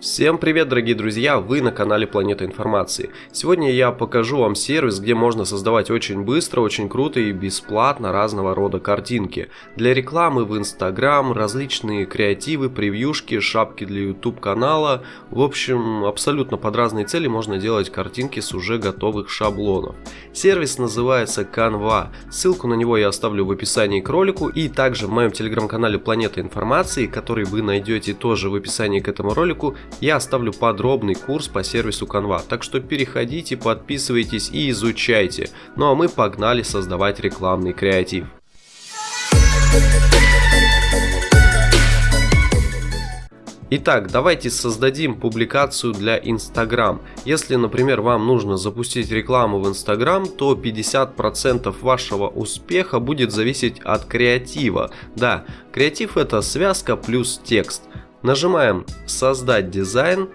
Всем привет, дорогие друзья! Вы на канале Планета Информации. Сегодня я покажу вам сервис, где можно создавать очень быстро, очень круто и бесплатно разного рода картинки. Для рекламы в Instagram, различные креативы, превьюшки, шапки для YouTube канала. В общем, абсолютно под разные цели можно делать картинки с уже готовых шаблонов. Сервис называется Canva. Ссылку на него я оставлю в описании к ролику и также в моем телеграм-канале Планета Информации, который вы найдете тоже в описании к этому ролику я оставлю подробный курс по сервису Canva, так что переходите, подписывайтесь и изучайте. Ну а мы погнали создавать рекламный креатив. Итак, давайте создадим публикацию для Instagram. Если, например, вам нужно запустить рекламу в Instagram, то 50% вашего успеха будет зависеть от креатива. Да, креатив это связка плюс текст. Нажимаем «Создать дизайн»,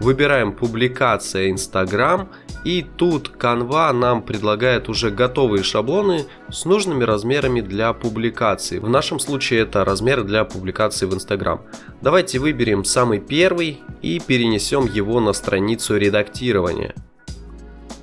выбираем «Публикация Instagram» и тут Canva нам предлагает уже готовые шаблоны с нужными размерами для публикации. В нашем случае это размер для публикации в Instagram. Давайте выберем самый первый и перенесем его на страницу редактирования.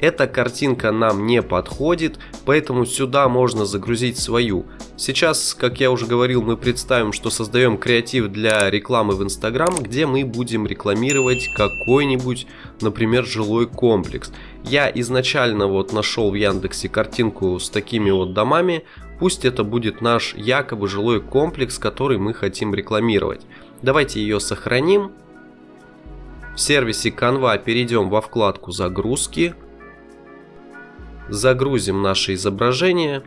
Эта картинка нам не подходит, поэтому сюда можно загрузить свою. Сейчас, как я уже говорил, мы представим, что создаем креатив для рекламы в Instagram, где мы будем рекламировать какой-нибудь, например, жилой комплекс. Я изначально вот нашел в Яндексе картинку с такими вот домами, пусть это будет наш якобы жилой комплекс, который мы хотим рекламировать. Давайте ее сохраним. В сервисе Canva перейдем во вкладку «Загрузки», загрузим наше изображение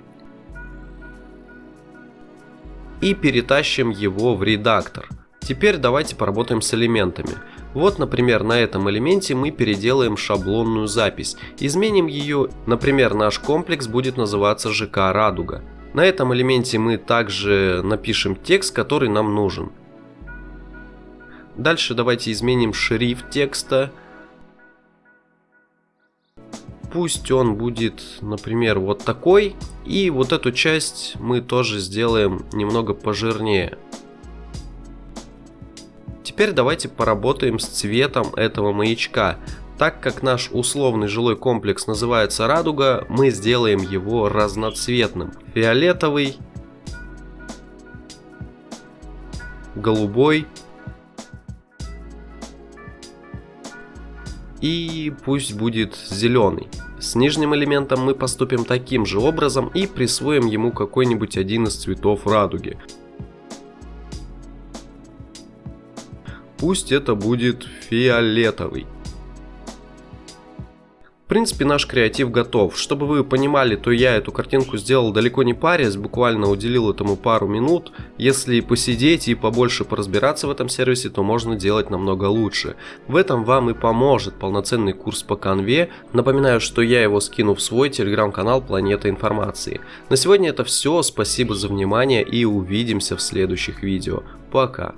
и перетащим его в редактор. Теперь давайте поработаем с элементами. Вот, например, на этом элементе мы переделаем шаблонную запись. Изменим ее, например, наш комплекс будет называться ЖК «Радуга». На этом элементе мы также напишем текст, который нам нужен. Дальше давайте изменим шрифт текста. Пусть он будет, например, вот такой. И вот эту часть мы тоже сделаем немного пожирнее. Теперь давайте поработаем с цветом этого маячка. Так как наш условный жилой комплекс называется радуга, мы сделаем его разноцветным. Фиолетовый, голубой и пусть будет зеленый. С нижним элементом мы поступим таким же образом и присвоим ему какой-нибудь один из цветов радуги. Пусть это будет фиолетовый. В принципе, наш креатив готов. Чтобы вы понимали, то я эту картинку сделал далеко не парясь, буквально уделил этому пару минут. Если посидеть и побольше поразбираться в этом сервисе, то можно делать намного лучше. В этом вам и поможет полноценный курс по конве. Напоминаю, что я его скину в свой телеграм-канал Планета Информации. На сегодня это все, спасибо за внимание и увидимся в следующих видео. Пока.